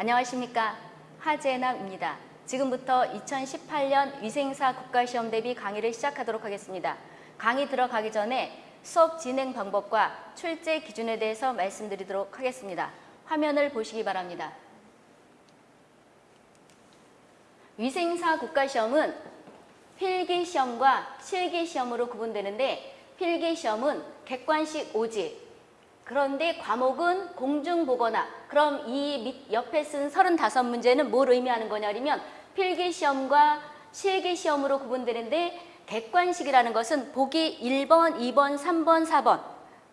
안녕하십니까 하재나입니다. 지금부터 2018년 위생사 국가시험 대비 강의를 시작하도록 하겠습니다. 강의 들어가기 전에 수업 진행 방법과 출제 기준에 대해서 말씀드리도록 하겠습니다. 화면을 보시기 바랍니다. 위생사 국가시험은 필기시험과 실기시험으로 구분되는데 필기시험은 객관식 오지 그런데 과목은 공중보거나 그럼 이 밑 옆에 쓴 35문제는 뭘 의미하는 거냐면 필기시험과 실기시험으로 구분되는데 객관식이라는 것은 보기 1번, 2번, 3번, 4번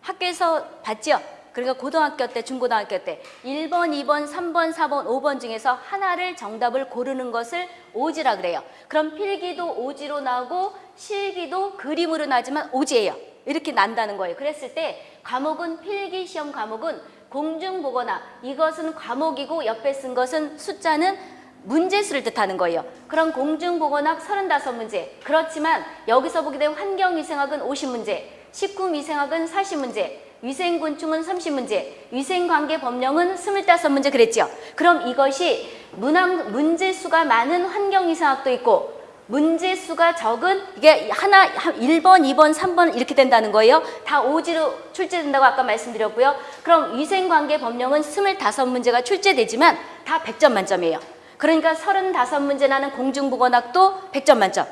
학교에서 봤죠? 그러니까 고등학교 때, 중고등학교 때 1번, 2번, 3번, 4번, 5번 중에서 하나를 정답을 고르는 것을 오지라 그래요. 그럼 필기도 오지로 나오고 실기도 그림으로 나지만 오지예요. 이렇게 난다는 거예요. 그랬을 때 과목은 필기시험 과목은 공중보거나 이것은 과목이고 옆에 쓴 것은 숫자는 문제수를 뜻하는 거예요. 그럼 공중보건학 35문제. 그렇지만 여기서 보게 되면 환경위생학은 50문제, 식구미생학은 40문제, 위생곤충은 30문제, 위생관계법령은 25문제 그랬죠. 그럼 이것이 문항, 문제수가 많은 환경위생학도 있고 문제수가 적은 이게 하나 1번, 2번, 3번 이렇게 된다는 거예요. 다 오지로 출제된다고 아까 말씀드렸고요. 그럼 위생관계 법령은 25문제가 출제되지만 다 100점 만점이에요. 그러니까 35문제 나는 공중보건학도 100점 만점.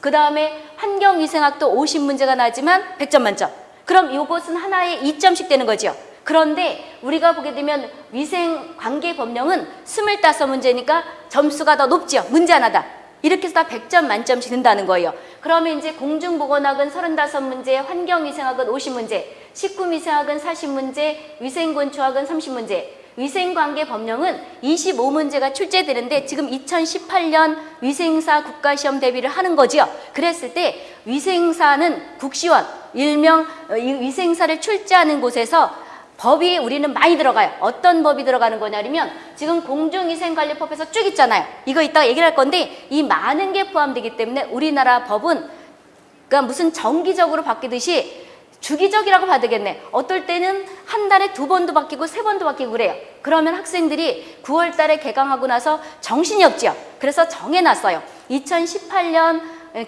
그 다음에 환경위생학도 50문제가 나지만 100점 만점. 그럼 이것은 하나에 2점씩 되는 거죠. 그런데 우리가 보게 되면 위생관계 법령은 25문제니까 점수가 더 높죠. 문제 하나다. 이렇게 해서 다 100점 만점씩 든다는 거예요. 그러면 이제 공중보건학은 35문제, 환경위생학은 50문제, 식구미생학은 40문제, 위생곤충학은 30문제, 위생관계법령은 25문제가 출제되는데 지금 2018년 위생사 국가시험 대비를 하는 거죠. 그랬을 때 위생사는 국시원, 일명 위생사를 출제하는 곳에서 법이 우리는 많이 들어가요. 어떤 법이 들어가는 거냐면 지금 공중위생관리법에서 쭉 있잖아요. 이거 이따가 얘기를 할 건데 이 많은 게 포함되기 때문에 우리나라 법은 그러니까 무슨 정기적으로 바뀌듯이 주기적이라고 봐야 되겠네. 어떨 때는 한 달에 두 번도 바뀌고 세 번도 바뀌고 그래요. 그러면 학생들이 9월 달에 개강하고 나서 정신이 없죠. 그래서 정해놨어요. 2018년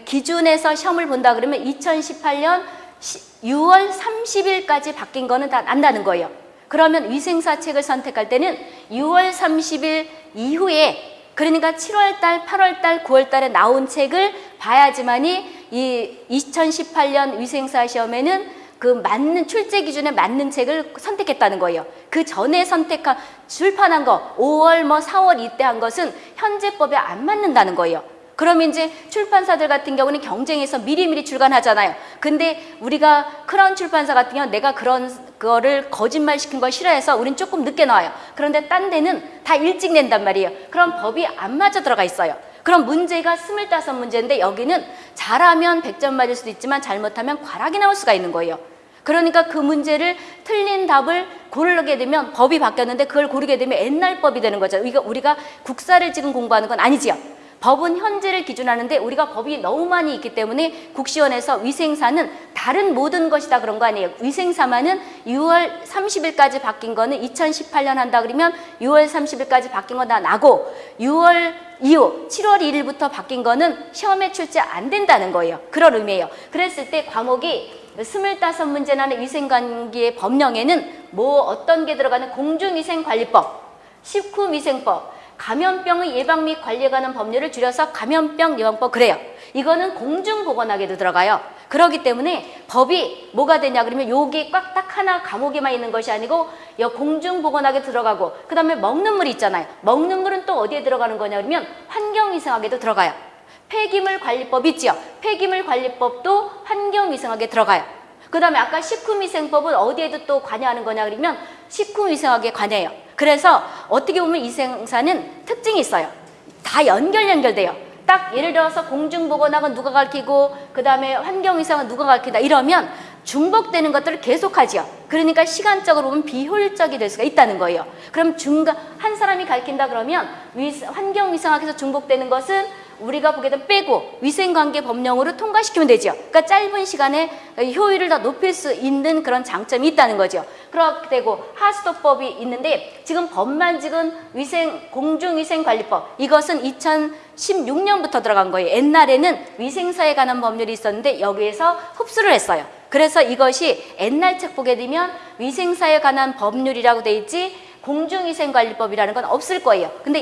기준에서 시험을 본다 그러면 2018년 6월 30일까지 바뀐 거는 다 난다는 거예요. 그러면 위생사 책을 선택할 때는 6월 30일 이후에 그러니까 7월 달, 8월 달, 9월 달에 나온 책을 봐야지만이 이 2018년 위생사 시험에는 그 맞는 출제 기준에 맞는 책을 선택했다는 거예요. 그 전에 선택한 출판한 거 5월 뭐 4월 이때 한 것은 현재 법에 안 맞는다는 거예요. 그러면 이제 출판사들 같은 경우는 경쟁해서 미리미리 출간하잖아요. 근데 우리가 크라운 출판사 같은 경우는 내가 그런 거를 거짓말 시킨 걸 싫어해서 우린 조금 늦게 나와요. 그런데 딴 데는 다 일찍 낸단 말이에요. 그럼 법이 안 맞아 들어가 있어요. 그럼 문제가 25문제인데 여기는 잘하면 100점 맞을 수도 있지만 잘못하면 과락이 나올 수가 있는 거예요. 그러니까 그 문제를 틀린 답을 고르게 되면 법이 바뀌었는데 그걸 고르게 되면 옛날 법이 되는 거죠. 이거 우리가 국사를 지금 공부하는 건 아니지요. 법은 현재를 기준하는데 우리가 법이 너무 많이 있기 때문에 국시원에서 위생사는 다른 모든 것이다 그런 거 아니에요. 위생사만은 6월 30일까지 바뀐 거는 2018년 한다 그러면 6월 30일까지 바뀐 거 다 나고 6월 이후 7월 1일부터 바뀐 거는 시험에 출제 안 된다는 거예요. 그런 의미예요. 그랬을 때 과목이 25문제라는 위생관계의 법령에는 뭐 어떤 게 들어가는 공중위생관리법, 식후미생법, 감염병의 예방 및 관리에 관한 법률을 줄여서 감염병 예방법 그래요. 이거는 공중보건학에도 들어가요. 그렇기 때문에 법이 뭐가 되냐 그러면 여기 꽉 딱 하나 과목에만 있는 것이 아니고 공중보건학에 들어가고 그 다음에 먹는 물 있잖아요. 먹는 물은 또 어디에 들어가는 거냐 그러면 환경위생학에도 들어가요. 폐기물 관리법 있죠. 폐기물 관리법도 환경위생학에 들어가요. 그 다음에 아까 식품위생법은 어디에도 또 관여하는 거냐 그러면 식품위생학에 관여해요. 그래서 어떻게 보면 이 생사는 특징이 있어요. 다 연결 연결돼요. 딱 예를 들어서 공중보건학은 누가 가르치고 그 다음에 환경위생은 누가 가르친다 이러면 중복되는 것들을 계속하죠. 그러니까 시간적으로 보면 비효율적이 될 수가 있다는 거예요. 그럼 중간 한 사람이 가르친다 그러면 환경위생학에서 중복되는 것은 우리가 보게 되면 빼고 위생관계 법령으로 통과시키면 되죠. 그러니까 짧은 시간에 효율을 더 높일 수 있는 그런 장점이 있다는 거죠. 그렇게 되고 하수도법이 있는데 지금 법만 지금 위생 공중위생관리법 이것은 2016년부터 들어간 거예요. 옛날에는 위생사에 관한 법률이 있었는데 여기에서 흡수를 했어요. 그래서 이것이 옛날 책 보게 되면 위생사에 관한 법률이라고 돼 있지 공중위생관리법이라는 건 없을 거예요. 근데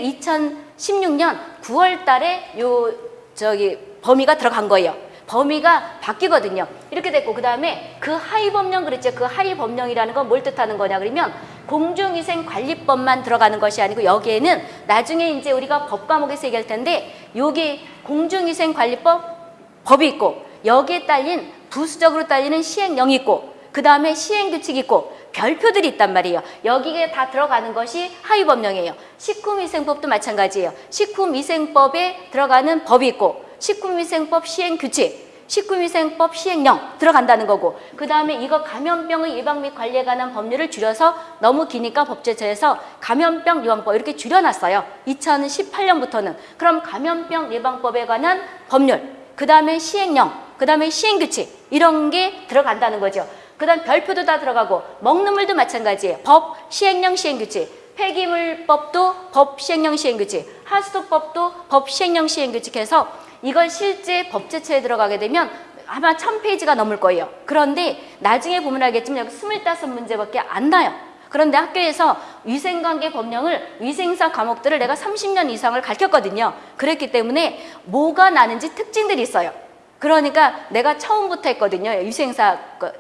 2016년 9월 달에 요 저기 범위가 들어간 거예요. 범위가 바뀌거든요. 이렇게 됐고 그다음에 그 하위 법령 그랬죠. 그 하위 법령이라는 건 뭘 뜻하는 거냐 그러면 공중위생관리법만 들어가는 것이 아니고 여기에는 나중에 이제 우리가 법 과목에서 얘기할 텐데 여기 공중위생관리법 법이 있고 여기에 딸린 부수적으로 딸리는 시행령이 있고 그 다음에 시행규칙이 있고 별표들이 있단 말이에요. 여기에 다 들어가는 것이 하위법령이에요. 식품위생법도 마찬가지예요. 식품위생법에 들어가는 법이 있고 식품위생법 시행규칙 식품위생법 시행령 들어간다는 거고 그 다음에 이거 감염병의 예방 및 관리에 관한 법률을 줄여서 너무 기니까 법제처에서 감염병 예방법 이렇게 줄여놨어요. 2018년부터는 그럼 감염병 예방법에 관한 법률 그 다음에 시행령 그 다음에 시행규칙 이런 게 들어간다는 거죠. 그 다음 별표도 다 들어가고 먹는 물도 마찬가지예요. 법, 시행령, 시행규칙 폐기물법도 법, 시행령, 시행규칙 하수도법도 법, 시행령, 시행규칙 해서 이걸 실제 법제처에 들어가게 되면 아마 천 페이지가 넘을 거예요. 그런데 나중에 보면 알겠지만 여기 스물다섯 문제밖에 안 나요. 그런데 학교에서 위생관계 법령을 위생사 과목들을 내가 30년 이상을 가르쳤거든요. 그랬기 때문에 뭐가 나는지 특징들이 있어요. 그러니까 내가 처음부터 했거든요. 위생사 그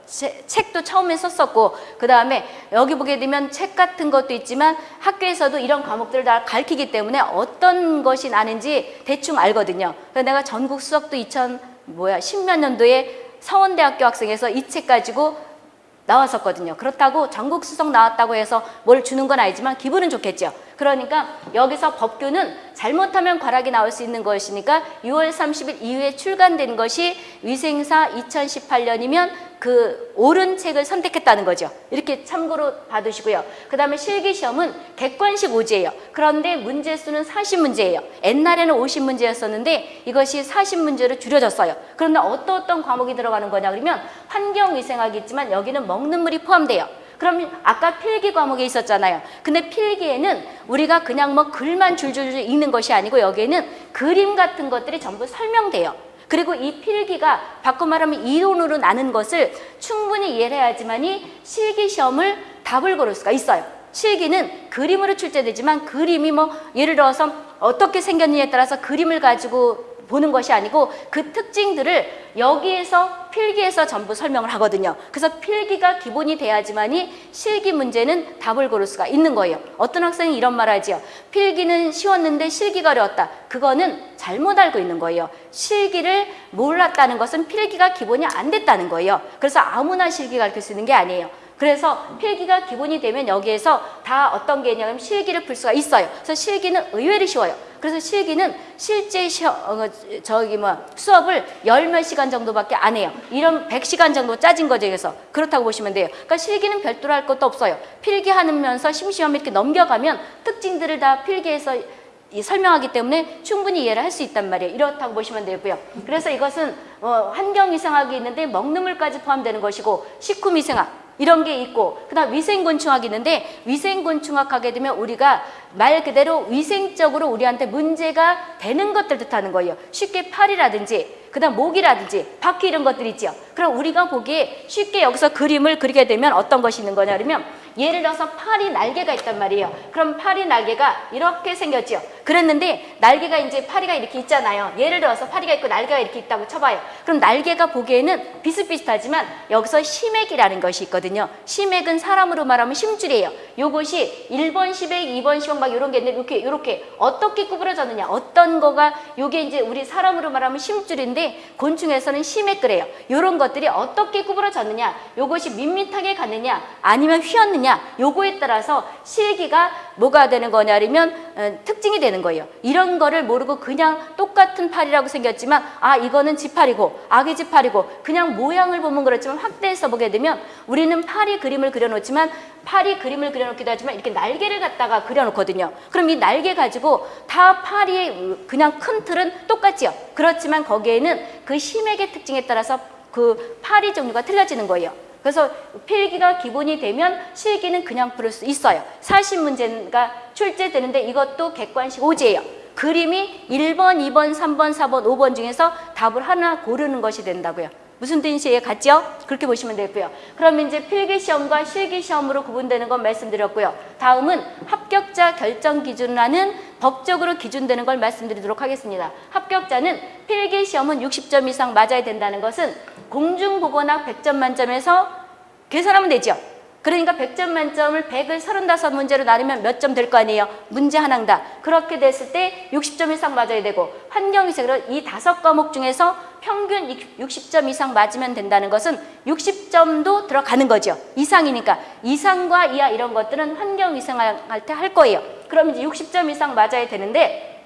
책도 처음에 썼었고 그 다음에 여기 보게 되면 책 같은 것도 있지만 학교에서도 이런 과목들을 다 가르치기 때문에 어떤 것이 나는지 대충 알거든요. 그래서 내가 전국 수석도 2000 뭐야 10몇 년도에 서원대학교 학생에서 이 책 가지고 나왔었거든요. 그렇다고 전국 수석 나왔다고 해서 뭘 주는 건 아니지만 기분은 좋겠죠. 그러니까 여기서 법규는 잘못하면 과락이 나올 수 있는 것이니까 6월 30일 이후에 출간된 것이 위생사 2018년이면 그 옳은 책을 선택했다는 거죠. 이렇게 참고로 봐두시고요. 그 다음에 실기시험은 객관식 오지예요. 그런데 문제 수는 40문제예요. 옛날에는 50문제였었는데 이것이 40문제로 줄여졌어요. 그런데 어떤 어떤 과목이 들어가는 거냐 그러면 환경위생학이 있지만 여기는 먹는 물이 포함돼요. 그럼 아까 필기 과목에 있었잖아요. 근데 필기에는 우리가 그냥 뭐 글만 줄줄줄 읽는 것이 아니고 여기에는 그림 같은 것들이 전부 설명돼요. 그리고 이 필기가 바꿔 말하면 이론으로 나는 것을 충분히 이해를 해야지만이 실기 시험을 답을 고를 수가 있어요. 실기는 그림으로 출제되지만 그림이 뭐 예를 들어서 어떻게 생겼느냐에 따라서 그림을 가지고 보는 것이 아니고 그 특징들을 여기에서 필기에서 전부 설명을 하거든요. 그래서 필기가 기본이 돼야지만이 실기 문제는 답을 고를 수가 있는 거예요. 어떤 학생이 이런 말 하지요. 필기는 쉬웠는데 실기가 어려웠다. 그거는 잘못 알고 있는 거예요. 실기를 몰랐다는 것은 필기가 기본이 안 됐다는 거예요. 그래서 아무나 실기 가르칠 수 있는 게 아니에요. 그래서 필기가 기본이 되면 여기에서 다 어떤 게 있냐면 실기를 풀 수가 있어요. 그래서 실기는 의외로 쉬워요. 그래서 실기는 실제 시험, 어, 저기 뭐 수업을 열 몇 시간 정도밖에 안 해요. 이런 100시간 정도 짜진 거죠. 그래서 그렇다고 보시면 돼요. 그러니까 실기는 별도로 할 것도 없어요. 필기하면서 심시험 이렇게 넘겨가면 특징들을 다 필기해서 이 설명하기 때문에 충분히 이해를 할 수 있단 말이에요. 이렇다고 보시면 되고요. 그래서 이것은 어, 환경위생학이 있는데 먹는 물까지 포함되는 것이고 식품위생학 이런 게 있고 그다음 위생곤충학이 있는데 위생곤충학 하게 되면 우리가 말 그대로 위생적으로 우리한테 문제가 되는 것들 뜻하는 거예요. 쉽게 팔이라든지 그 다음 목이라든지 바퀴 이런 것들 있죠. 그럼 우리가 보기에 쉽게 여기서 그림을 그리게 되면 어떤 것이 있는 거냐 그러면 예를 들어서 팔이 날개가 있단 말이에요. 그럼 팔이 날개가 이렇게 생겼죠. 그랬는데 날개가 이제 파리가 이렇게 있잖아요. 예를 들어서 파리가 있고 날개가 이렇게 있다고 쳐봐요. 그럼 날개가 보기에는 비슷비슷하지만 여기서 심액이라는 것이 있거든요. 심액은 사람으로 말하면 심줄이에요. 요것이 1번 심액, 2번 심액 막 이런 게 있는데 이렇게 이렇게 어떻게 구부러졌느냐. 어떤 거가 요게 이제 우리 사람으로 말하면 심줄인데 곤충에서는 심액 그래요. 요런 것들이 어떻게 구부러졌느냐. 요것이 밋밋하게 갔느냐 아니면 휘었느냐 요거에 따라서 실기가 뭐가 되는 거냐면 어, 특징이 되는 거예요. 이런 거를 모르고 그냥 똑같은 팔이라고 생겼지만 아 이거는 지팔이고 아기 지팔이고 그냥 모양을 보면 그렇지만 확대해서 보게 되면 우리는 팔이 그림을 그려놓지만 팔이 그림을 그려놓기도 하지만 이렇게 날개를 갖다가 그려놓거든요. 그럼 이 날개 가지고 다 팔이 그냥 큰 틀은 똑같지요. 그렇지만 거기에는 그 심액의 특징에 따라서 그 파리 종류가 틀려지는 거예요. 그래서 필기가 기본이 되면 실기는 그냥 부를 수 있어요. 40문제가 출제되는데 이것도 객관식 오지예요. 그림이 1번, 2번, 3번, 4번, 5번 중에서 답을 하나 고르는 것이 된다고요. 무슨 뜻이에요? 같죠? 그렇게 보시면 되고요. 그러면 이제 필기시험과 실기시험으로 구분되는 건 말씀드렸고요. 다음은 합격자 결정 기준이라는 법적으로 기준되는 걸 말씀드리도록 하겠습니다. 합격자는 필기시험은 60점 이상 맞아야 된다는 것은 공중보건학 100점 만점에서 계산하면 되죠. 그러니까 100점 만점을 100을 35문제로 나누면 몇 점 될 거 아니에요? 문제 하나다. 그렇게 됐을 때 60점 이상 맞아야 되고 환경위생으로 이 다섯 과목 중에서 평균 60점 이상 맞으면 된다는 것은 60점도 들어가는 거죠. 이상이니까. 이상과 이하 이런 것들은 환경위생할 때 할 거예요. 그럼 이제 60점 이상 맞아야 되는데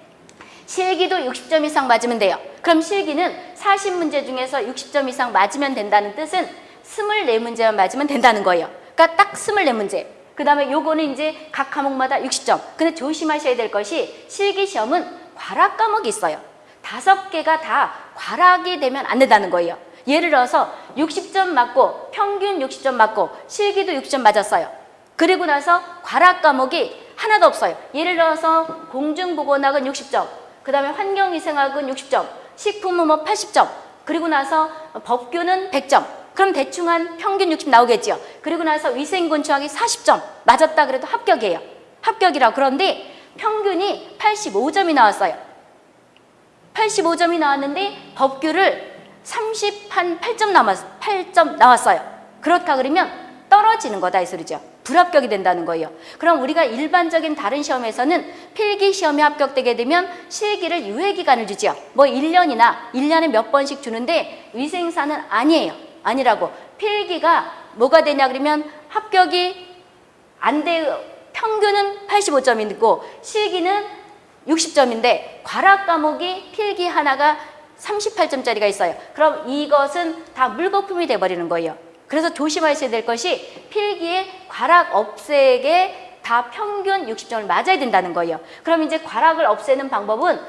실기도 60점 이상 맞으면 돼요. 그럼 실기는 40문제 중에서 60점 이상 맞으면 된다는 뜻은 24문제만 맞으면 된다는 거예요. 그러니까 딱 24문제. 그 다음에 요거는 이제 각 과목마다 60점. 근데 조심하셔야 될 것이 실기시험은 과락 과목이 있어요. 다섯 개가 다 과락이 되면 안 된다는 거예요. 예를 들어서 60점 맞고 평균 60점 맞고 실기도 60점 맞았어요. 그리고 나서 과락 과목이 하나도 없어요. 예를 들어서 공중보건학은 60점, 그 다음에 환경위생학은 60점, 식품은 뭐 80점, 그리고 나서 법규는 100점. 그럼 대충 한 평균 60 나오겠죠. 그리고 나서 위생건축학이 40점 맞았다 그래도 합격이에요. 합격이라 그런데 평균이 85점이 나왔어요. 85점이 나왔는데 법규를 30한 8점 남았 8점 나왔어요. 그렇다 그러면 떨어지는 거다 이 소리죠. 불합격이 된다는 거예요. 그럼 우리가 일반적인 다른 시험에서는 필기 시험에 합격되게 되면 실기를 유예 기간을 주죠. 뭐 1년이나 1년에 몇 번씩 주는데 위생사는 아니에요. 아니라고. 필기가 뭐가 되냐 그러면 합격이 안 돼. 평균은 85점이고 실기는 60점인데 과락 과목이 필기 하나가 38점짜리가 있어요. 그럼 이것은 다 물거품이 돼버리는 거예요. 그래서 조심하셔야 될 것이 필기에 과락 없애게 다 평균 60점을 맞아야 된다는 거예요. 그럼 이제 과락을 없애는 방법은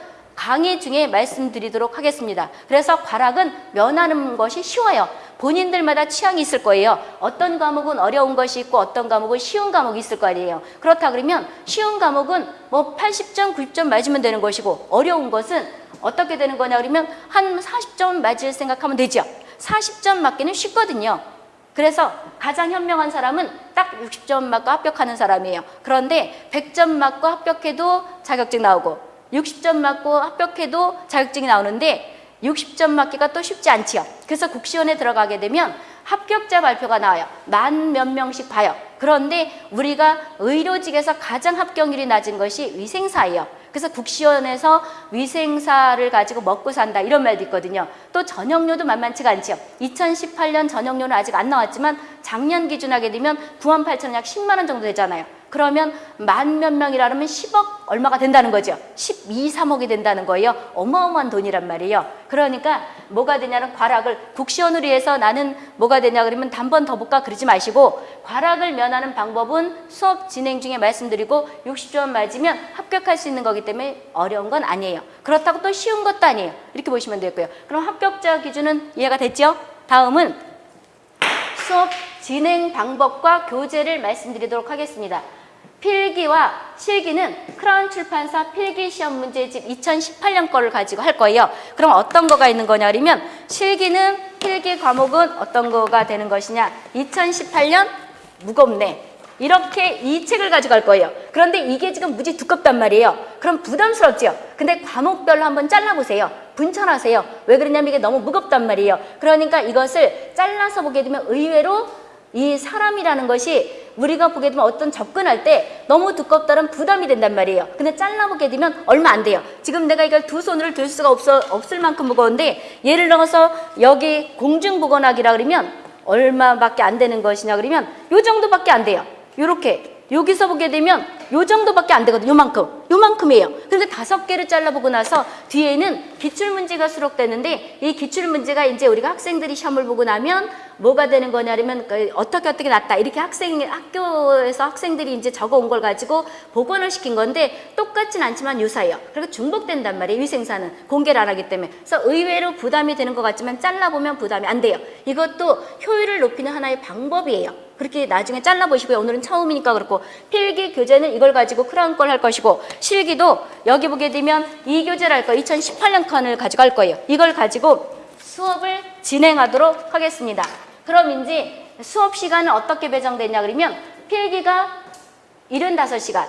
강의 중에 말씀드리도록 하겠습니다. 그래서 과락은 면하는 것이 쉬워요. 본인들마다 취향이 있을 거예요. 어떤 과목은 어려운 것이 있고 어떤 과목은 쉬운 과목이 있을 거 아니에요. 그렇다 그러면 쉬운 과목은 뭐 80점, 90점 맞으면 되는 것이고 어려운 것은 어떻게 되는 거냐 그러면 한 40점 맞을 생각하면 되죠. 40점 맞기는 쉽거든요. 그래서 가장 현명한 사람은 딱 60점 맞고 합격하는 사람이에요. 그런데 100점 맞고 합격해도 자격증 나오고 60점 맞고 합격해도 자격증이 나오는데 60점 맞기가 또 쉽지 않지요. 그래서 국시원에 들어가게 되면 합격자 발표가 나와요. 만 몇 명씩 봐요. 그런데 우리가 의료직에서 가장 합격률이 낮은 것이 위생사예요. 그래서 국시원에서 위생사를 가지고 먹고 산다 이런 말도 있거든요. 또 전형료도 만만치가 않죠. 2018년 전형료는 아직 안 나왔지만 작년 기준 하게 되면 9만 8천 원약 10만 원 정도 되잖아요. 그러면 만 몇 명이라 그러면 10억 얼마가 된다는 거죠. 12, 3억이 된다는 거예요. 어마어마한 돈이란 말이에요. 그러니까 뭐가 되냐는 과락을 국시원을 위해서 나는 뭐가 되냐 그러면 단번 더 볼까 그러지 마시고 과락을 면하는 방법은 수업 진행 중에 말씀드리고 60점 맞으면 합격할 수 있는 거기 때문에 어려운 건 아니에요. 그렇다고 또 쉬운 것도 아니에요. 이렇게 보시면 되고요. 그럼 합격자 기준은 이해가 됐죠? 다음은 수업 진행 방법과 교재를 말씀드리도록 하겠습니다. 필기와 실기는 크라운 출판사 필기 시험 문제집 2018년 거를 가지고 할 거예요. 그럼 어떤 거가 있는 거냐 그러면 실기는 필기 과목은 어떤 거가 되는 것이냐 2018년 무겁네. 이렇게 이 책을 가지고 갈 거예요. 그런데 이게 지금 무지 두껍단 말이에요. 그럼 부담스럽죠? 근데 과목별로 한번 잘라보세요. 분천하세요. 왜 그러냐면 이게 너무 무겁단 말이에요. 그러니까 이것을 잘라서 보게 되면 의외로 이 사람이라는 것이 우리가 보게 되면 어떤 접근할 때 너무 두껍다면 부담이 된단 말이에요. 근데 잘라보게 되면 얼마 안 돼요. 지금 내가 이걸 두 손으로 들 수가 없어, 없을 만큼 무거운데 예를 들어서 여기 공중보건학이라 그러면 얼마밖에 안 되는 것이냐 그러면 요 정도밖에 안 돼요. 요렇게 여기서 보게 되면 요 정도밖에 안 되거든요. 요만큼. 요만큼이에요. 그런데 다섯 개를 잘라보고 나서 뒤에는 기출문제가 수록되는데 이 기출문제가 이제 우리가 학생들이 시험을 보고 나면 뭐가 되는 거냐면 그 어떻게 어떻게 났다 이렇게 학생 학교에서 학생들이 이제 적어온 걸 가지고 복원을 시킨 건데 똑같진 않지만 유사해요. 그리고 중복된단 말이에요. 위생사는 공개를 안 하기 때문에 그래서 의외로 부담이 되는 것 같지만 잘라보면 부담이 안 돼요. 이것도 효율을 높이는 하나의 방법이에요. 그렇게 나중에 잘라보시고요. 오늘은 처음이니까 그렇고 필기 교재는 이걸 가지고 크라운 걸 할 것이고 실기도 여기 보게 되면 이 교재를 할 거예요. 2018년 칸을 가지고 할 거예요. 이걸 가지고 수업을 진행하도록 하겠습니다. 그럼 이제 수업 시간은 어떻게 배정되냐 그러면 필기가 75시간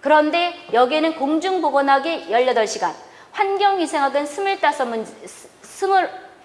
그런데 여기에는 공중보건학이 18시간 환경위생학은 25문,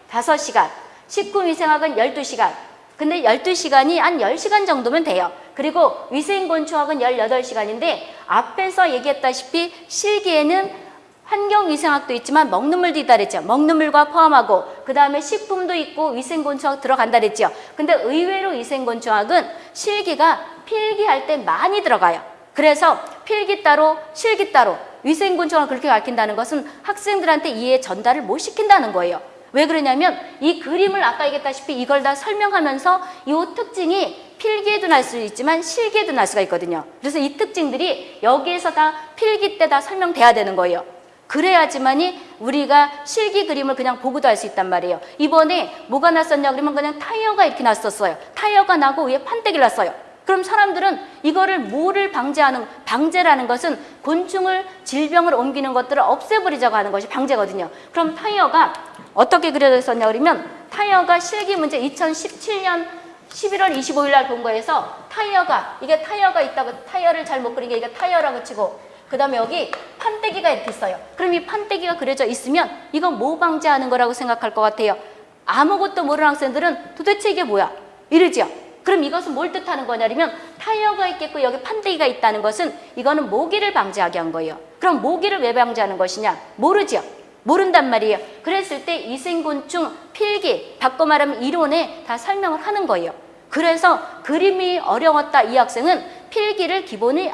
25시간 식품위생학은 12시간 근데 12시간이 한 10시간 정도면 돼요. 그리고 위생곤충학은 18시간인데 앞에서 얘기했다시피 실기에는 환경위생학도 있지만 먹는 물도 있다 그랬죠. 먹는 물과 포함하고 그 다음에 식품도 있고 위생곤충학 들어간다 그랬죠. 근데 의외로 위생곤충학은 실기가 필기할 때 많이 들어가요. 그래서 필기 따로 실기 따로 위생곤충학을 그렇게 가르친다는 것은 학생들한테 이해 전달을 못 시킨다는 거예요. 왜 그러냐면 이 그림을 아까 얘기했다시피 이걸 다 설명하면서 이 특징이 필기에도 날 수 있지만 실기에도 날 수가 있거든요. 그래서 이 특징들이 여기에서 다 필기 때 다 설명돼야 되는 거예요. 그래야지만이 우리가 실기 그림을 그냥 보고도 할수 있단 말이에요. 이번에 뭐가 났었냐 그러면 그냥 타이어가 이렇게 났었어요. 타이어가 나고 위에 판때기를 났어요. 그럼 사람들은 이거를 뭐를 방제하는 방제라는 것은 곤충을 질병을 옮기는 것들을 없애버리자고 하는 것이 방제거든요. 그럼 타이어가 어떻게 그려져 있었냐 그러면 타이어가 실기 문제 2017년 11월 25일 날 본 거에서 타이어가 이게 타이어가 있다고 타이어를 잘 못 그린 게 이게 타이어라고 치고 그 다음에 여기 판때기가 이렇게 있어요. 그럼 이 판때기가 그려져 있으면 이건 뭐 방제하는 거라고 생각할 것 같아요? 아무것도 모르는 학생들은 도대체 이게 뭐야? 이러지요. 그럼 이것은 뭘 뜻하는 거냐면 타이어가 있겠고 여기 판때기가 있다는 것은 이거는 모기를 방지하게 한 거예요. 그럼 모기를 왜 방지하는 것이냐? 모르죠. 모른단 말이에요. 그랬을 때 이생곤충, 필기, 바꿔 말하면 이론에 다 설명을 하는 거예요. 그래서 그림이 어려웠다 이 학생은 필기를 기본이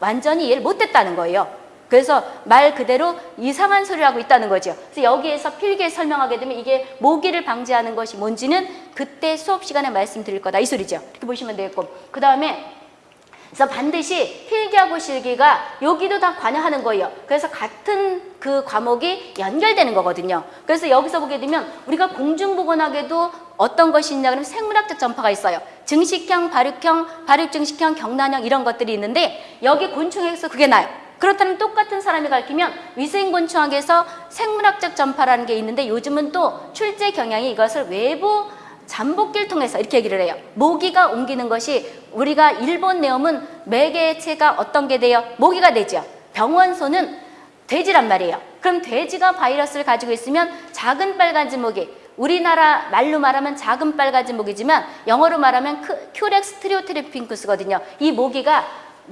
완전히 이해를 못했다는 거예요. 그래서 말 그대로 이상한 소리를 하고 있다는 거죠. 그래서 여기에서 필기에 설명하게 되면 이게 모기를 방지하는 것이 뭔지는 그때 수업 시간에 말씀드릴 거다 이 소리죠. 이렇게 보시면 되겠고 그 다음에 그래서 반드시 필기하고 실기가 여기도 다 관여하는 거예요. 그래서 같은 그 과목이 연결되는 거거든요. 그래서 여기서 보게 되면 우리가 공중보건학에도 어떤 것이 있냐 그러면 생물학적 전파가 있어요. 증식형, 발육형, 발육증식형, 경란형 이런 것들이 있는데 여기 곤충에서 그게 나요. 그렇다면 똑같은 사람이 가르치면 위생곤충학에서 생물학적 전파라는 게 있는데 요즘은 또 출제 경향이 이것을 외부 잠복기를 통해서 이렇게 얘기를 해요. 모기가 옮기는 것이 우리가 일본 뇌염은 매개체가 어떤 게 돼요? 모기가 되죠. 병원소는 돼지란 말이에요. 그럼 돼지가 바이러스를 가지고 있으면 작은 빨간집모기 우리나라 말로 말하면 작은 빨간집모기지만 영어로 말하면 Culex tritaeniorhynchus거든요. 이 모기가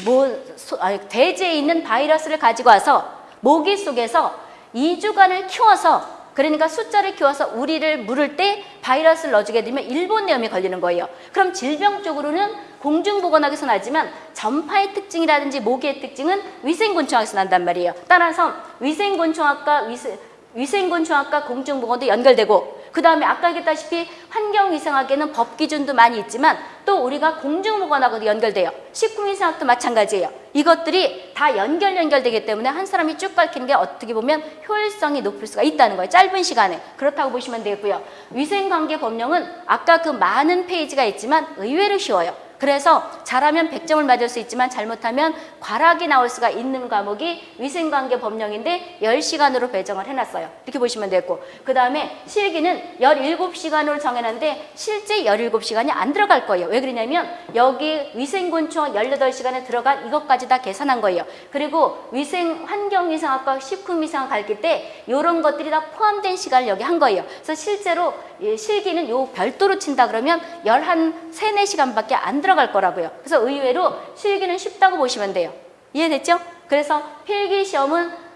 뭐, 소, 아니, 돼지에 있는 바이러스를 가지고 와서 모기 속에서 2주간을 키워서 그러니까 숫자를 키워서 우리를 물을 때 바이러스를 넣어주게 되면 일본 뇌염이 걸리는 거예요. 그럼 질병 쪽으로는 공중보건학에서 나지만 전파의 특징이라든지 모기의 특징은 위생곤충학에서 난단 말이에요. 따라서 위생곤충학과 위생, 위생곤충학과 공중보건도 연결되고 그 다음에 아까 얘기했다시피 환경위생학에는 법 기준도 많이 있지만 또 우리가 공중보건하고도 연결돼요. 식품위생학도 마찬가지예요. 이것들이 다 연결 연결되기 때문에 한 사람이 쭉 밝히는 게 어떻게 보면 효율성이 높을 수가 있다는 거예요. 짧은 시간에. 그렇다고 보시면 되겠고요. 위생관계 법령은 아까 그 많은 페이지가 있지만 의외로 쉬워요. 그래서 잘하면 100점을 맞을 수 있지만 잘못하면 과락이 나올 수가 있는 과목이 위생관계 법령인데 10시간으로 배정을 해놨어요. 이렇게 보시면 되고 그 다음에 실기는 17시간으로 정해놨는데 실제 17시간이 안 들어갈 거예요. 왜 그러냐면 여기 위생곤충 18시간에 들어간 이것까지 다 계산한 거예요. 그리고 위생 환경위생학과 식품위생학 가르칠 때 이런 것들이 다 포함된 시간을 여기 한 거예요. 그래서 실제로 실기는 요 별도로 친다 그러면 11, 3, 4시간밖에 안 들어 갈 거라고요. 그래서 의외로 실기는 쉽다고 보시면 돼요. 이해됐죠? 그래서 필기 시험은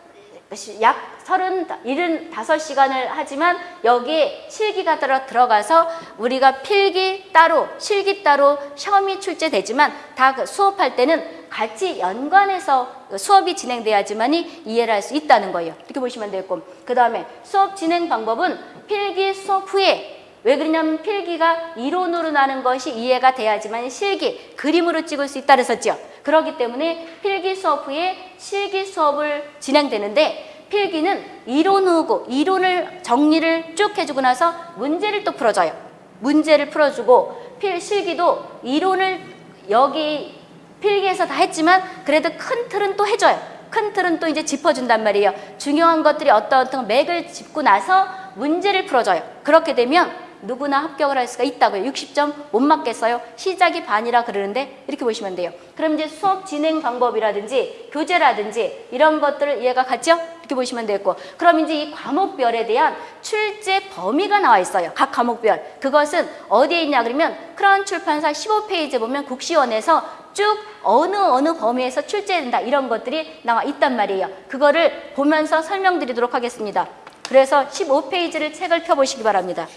약 30, 75시간을 하지만 여기에 실기가 들어, 들어가서 우리가 필기 따로, 실기 따로 시험이 출제되지만 다그 수업할 때는 같이 연관해서 수업이 진행돼야지만이 이해를 할 수 있다는 거예요. 이렇게 보시면 되겠고 그 다음에 수업 진행 방법은 필기 수업 후에 왜 그러냐면 필기가 이론으로 나는 것이 이해가 돼야지만 실기, 그림으로 찍을 수 있다 그랬었죠. 그렇기 때문에 필기 수업 후에 실기 수업을 진행되는데 필기는 이론 후고 이론을 정리를 쭉 해주고 나서 문제를 또 풀어줘요. 문제를 풀어주고 필 실기도 이론을 여기 필기에서 다 했지만 그래도 큰 틀은 또 해줘요. 큰 틀은 또 이제 짚어준단 말이에요. 중요한 것들이 어떤 어떤 맥을 짚고 나서 문제를 풀어줘요. 그렇게 되면 누구나 합격을 할 수가 있다고요. 60점 못 맞겠어요. 시작이 반이라 그러는데 이렇게 보시면 돼요. 그럼 이제 수업 진행 방법이라든지 교재라든지 이런 것들을 이해가 갔죠? 이렇게 보시면 되겠고 그럼 이제 이 과목별에 대한 출제 범위가 나와 있어요. 각 과목별. 그것은 어디에 있냐 그러면 크라운 출판사 15페이지 보면 국시원에서 쭉 어느 어느 범위에서 출제된다 이런 것들이 나와 있단 말이에요. 그거를 보면서 설명드리도록 하겠습니다. 그래서 15페이지를 책을 펴보시기 바랍니다.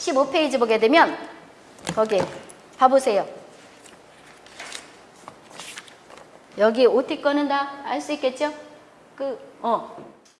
15페이지 보게 되면 거기 봐보세요. 여기 OT 거는 다 알 수 있겠죠? 그, 어,